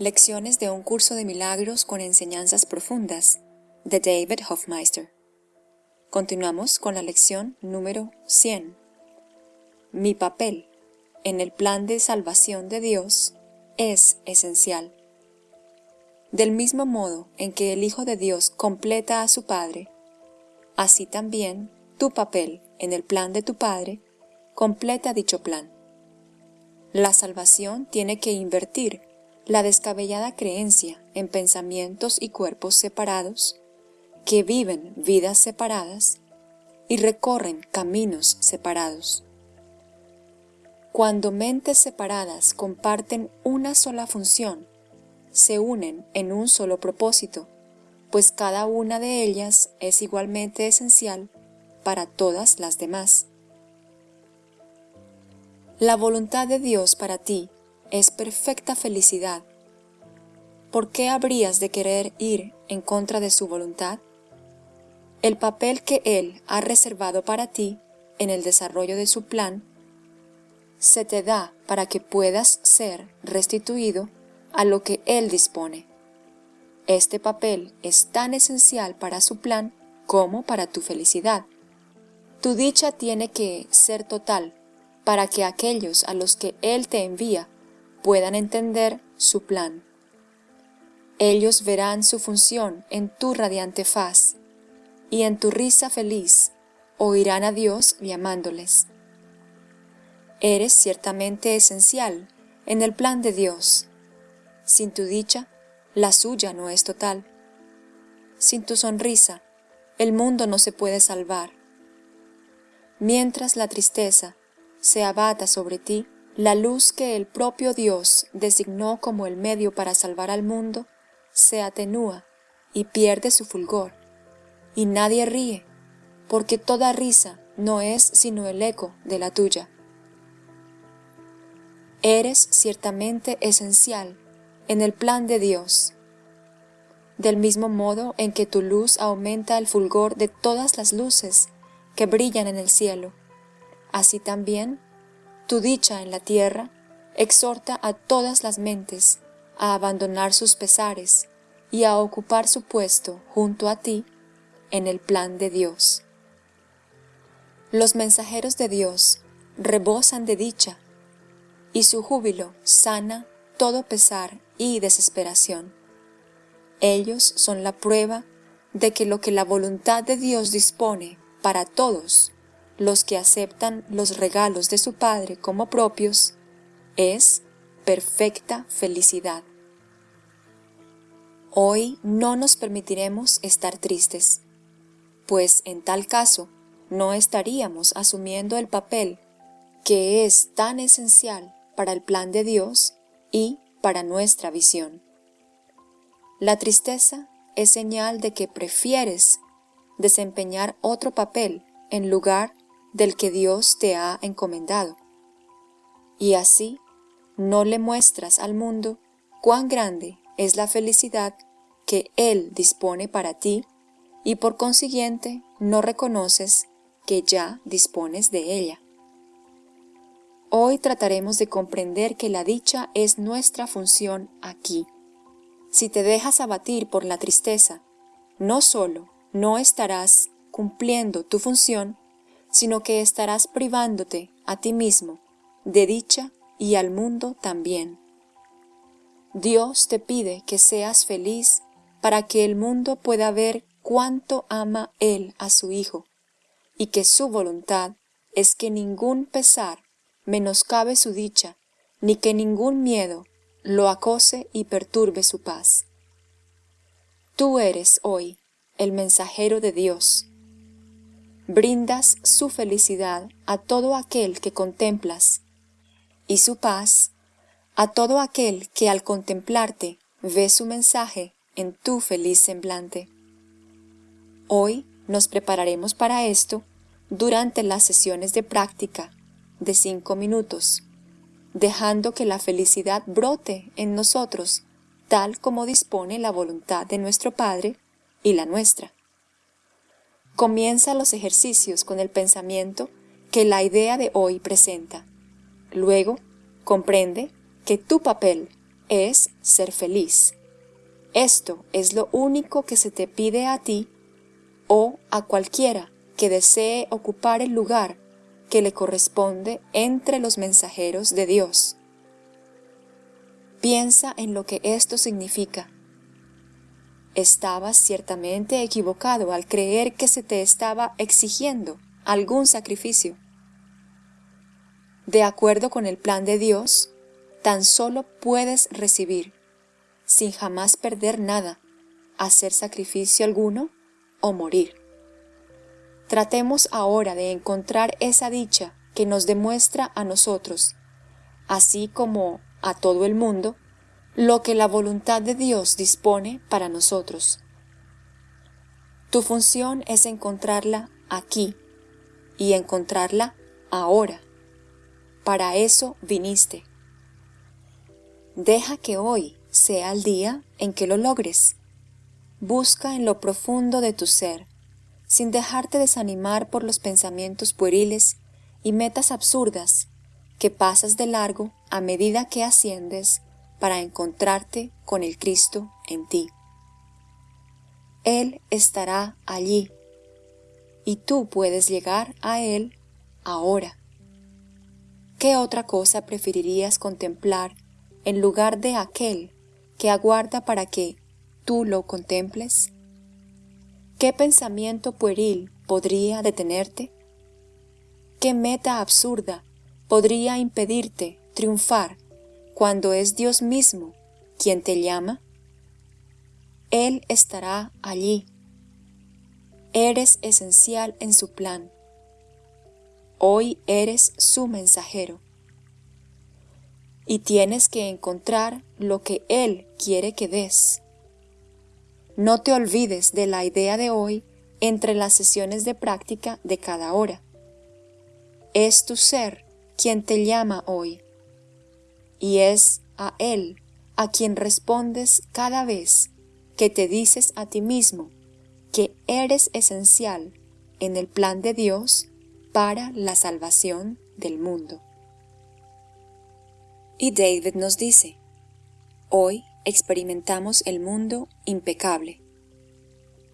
Lecciones de un curso de milagros con enseñanzas profundas de David Hofmeister. Continuamos con la lección número 100. Mi papel en el plan de salvación de Dios es esencial. Del mismo modo en que el Hijo de Dios completa a su Padre, así también tu papel en el plan de tu Padre completa dicho plan. La salvación tiene que invertir la descabellada creencia en pensamientos y cuerpos separados, que viven vidas separadas y recorren caminos separados. Cuando mentes separadas comparten una sola función, se unen en un solo propósito, pues cada una de ellas es igualmente esencial para todas las demás. La voluntad de Dios para ti es perfecta felicidad. ¿Por qué habrías de querer ir en contra de su voluntad? El papel que Él ha reservado para ti en el desarrollo de su plan se te da para que puedas ser restituido a lo que Él dispone. Este papel es tan esencial para su plan como para tu felicidad. Tu dicha tiene que ser total para que aquellos a los que Él te envía puedan entender su plan. Ellos verán su función en tu radiante faz, y en tu risa feliz oirán a Dios llamándoles. Eres ciertamente esencial en el plan de Dios. Sin tu dicha, la suya no es total. Sin tu sonrisa, el mundo no se puede salvar. Mientras la tristeza se abata sobre ti la luz que el propio Dios designó como el medio para salvar al mundo, se atenúa y pierde su fulgor, y nadie ríe, porque toda risa no es sino el eco de la tuya. Eres ciertamente esencial en el plan de Dios, del mismo modo en que tu luz aumenta el fulgor de todas las luces que brillan en el cielo Así también, tu dicha en la tierra exhorta a todas las mentes a abandonar sus pesares y a ocupar su puesto junto a ti en el plan de Dios. Los mensajeros de Dios rebosan de dicha, y su júbilo sana todo pesar y desesperación. Ellos son la prueba de que lo que la voluntad de Dios dispone para todos los que aceptan los regalos de su Padre como propios, es perfecta felicidad. Hoy no nos permitiremos estar tristes, pues en tal caso no estaríamos asumiendo el papel que es tan esencial para el plan de Dios y para nuestra visión. La tristeza es señal de que prefieres desempeñar otro papel en lugar del que Dios te ha encomendado. Y así no le muestras al mundo cuán grande es la felicidad que Él dispone para ti y por consiguiente no reconoces que ya dispones de ella. Hoy trataremos de comprender que la dicha es nuestra función aquí. Si te dejas abatir por la tristeza, no solo no estarás cumpliendo tu función, sino que estarás privándote a ti mismo de dicha y al mundo también. Dios te pide que seas feliz para que el mundo pueda ver cuánto ama Él a su Hijo, y que su voluntad es que ningún pesar menoscabe su dicha, ni que ningún miedo lo acose y perturbe su paz. Tú eres hoy el mensajero de Dios, brindas su felicidad a todo aquel que contemplas, y su paz a todo aquel que al contemplarte ve su mensaje en tu feliz semblante. Hoy nos prepararemos para esto durante las sesiones de práctica de cinco minutos, dejando que la felicidad brote en nosotros tal como dispone la voluntad de nuestro Padre y la nuestra. Comienza los ejercicios con el pensamiento que la idea de hoy presenta. Luego, comprende que tu papel es ser feliz. Esto es lo único que se te pide a ti o a cualquiera que desee ocupar el lugar que le corresponde entre los mensajeros de Dios. Piensa en lo que esto significa. Estabas ciertamente equivocado al creer que se te estaba exigiendo algún sacrificio. De acuerdo con el plan de Dios, tan solo puedes recibir, sin jamás perder nada, hacer sacrificio alguno o morir. Tratemos ahora de encontrar esa dicha que nos demuestra a nosotros, así como a todo el mundo, lo que la voluntad de Dios dispone para nosotros. Tu función es encontrarla aquí y encontrarla ahora. Para eso viniste. Deja que hoy sea el día en que lo logres. Busca en lo profundo de tu ser sin dejarte desanimar por los pensamientos pueriles y metas absurdas que pasas de largo a medida que asciendes para encontrarte con el Cristo en ti. Él estará allí y tú puedes llegar a Él ahora. ¿Qué otra cosa preferirías contemplar en lugar de aquel que aguarda para que tú lo contemples? ¿Qué pensamiento pueril podría detenerte? ¿Qué meta absurda podría impedirte triunfar cuando es Dios mismo quien te llama? Él estará allí. Eres esencial en su plan. Hoy eres su mensajero. Y tienes que encontrar lo que Él quiere que des. No te olvides de la idea de hoy entre las sesiones de práctica de cada hora. Es tu ser quien te llama hoy y es a Él a quien respondes cada vez que te dices a ti mismo que eres esencial en el plan de Dios para la salvación del mundo. Y David nos dice, hoy experimentamos el mundo impecable.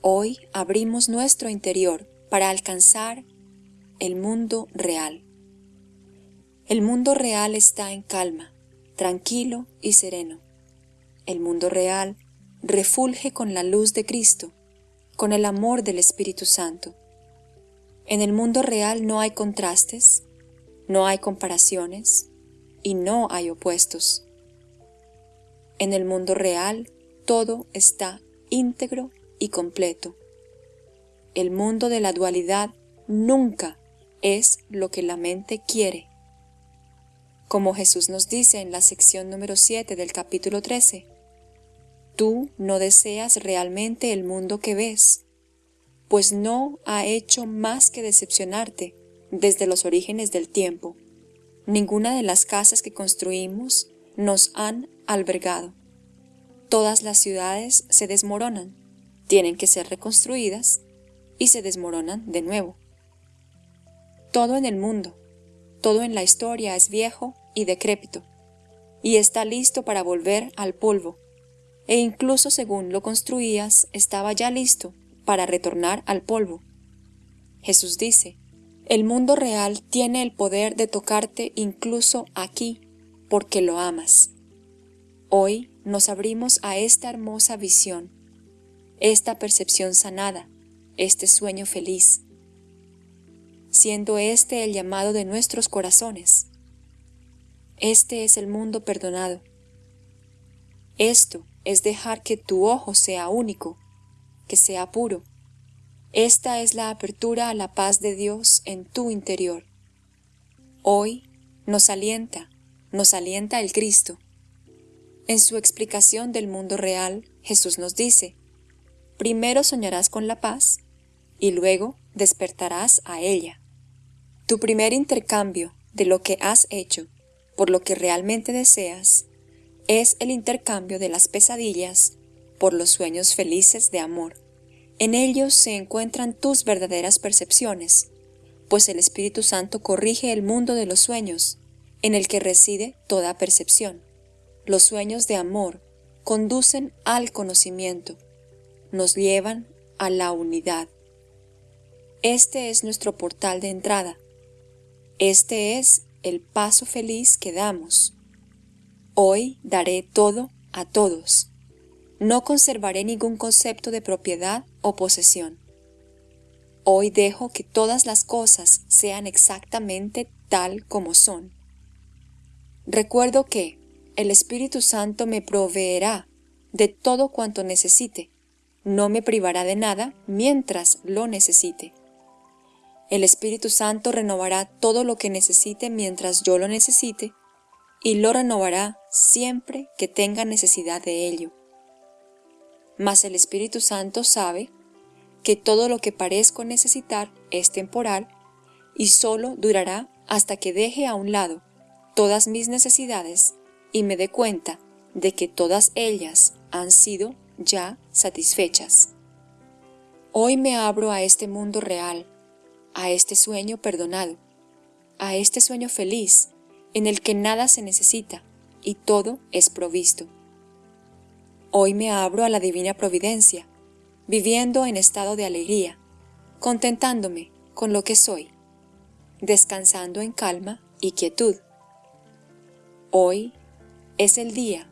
Hoy abrimos nuestro interior para alcanzar el mundo real. El mundo real está en calma, tranquilo y sereno. El mundo real refulge con la luz de Cristo, con el amor del Espíritu Santo. En el mundo real no hay contrastes, no hay comparaciones y no hay opuestos. En el mundo real todo está íntegro y completo. El mundo de la dualidad nunca es lo que la mente quiere. Como Jesús nos dice en la sección número 7 del capítulo 13, tú no deseas realmente el mundo que ves, pues no ha hecho más que decepcionarte desde los orígenes del tiempo. Ninguna de las casas que construimos nos han albergado. Todas las ciudades se desmoronan, tienen que ser reconstruidas y se desmoronan de nuevo. Todo en el mundo, todo en la historia es viejo y decrépito, y está listo para volver al polvo, e incluso según lo construías estaba ya listo para retornar al polvo. Jesús dice, el mundo real tiene el poder de tocarte incluso aquí porque lo amas. Hoy nos abrimos a esta hermosa visión, esta percepción sanada, este sueño feliz, siendo este el llamado de nuestros corazones. Este es el mundo perdonado. Esto es dejar que tu ojo sea único, que sea puro. Esta es la apertura a la paz de Dios en tu interior. Hoy nos alienta, nos alienta el Cristo en su explicación del mundo real, Jesús nos dice, primero soñarás con la paz y luego despertarás a ella. Tu primer intercambio de lo que has hecho por lo que realmente deseas es el intercambio de las pesadillas por los sueños felices de amor. En ellos se encuentran tus verdaderas percepciones, pues el Espíritu Santo corrige el mundo de los sueños, en el que reside toda percepción. los sueños de amor conducen al conocimiento, nos llevan a la unidad. Este es nuestro portal de entrada. Este es el paso feliz que damos. Hoy daré todo a todos. No conservaré ningún concepto de propiedad o posesión. Hoy dejo que todas las cosas sean exactamente tal como son. Recuerdo que el Espíritu Santo me proveerá de todo cuanto necesite, no me privará de nada mientras lo necesite. El Espíritu Santo renovará todo lo que necesite mientras yo lo necesite y lo renovará siempre que tenga necesidad de ello. Mas el Espíritu Santo sabe que todo lo que parezco necesitar es temporal y solo durará hasta que deje a un lado todas mis necesidades y me dé cuenta de que todas ellas han sido ya satisfechas. Hoy me abro a este mundo real, a este sueño perdonado, a este sueño feliz en el que nada se necesita y todo es provisto. Hoy me abro a la divina providencia, viviendo en estado de alegría, contentándome con lo que soy, descansando en calma y quietud. Hoy es el día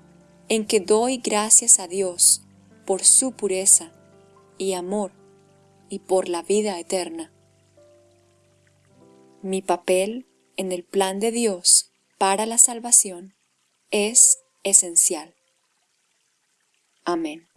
en que doy gracias a Dios por su pureza y amor y por la vida eterna. Mi papel en el plan de Dios para la salvación es esencial. Amén.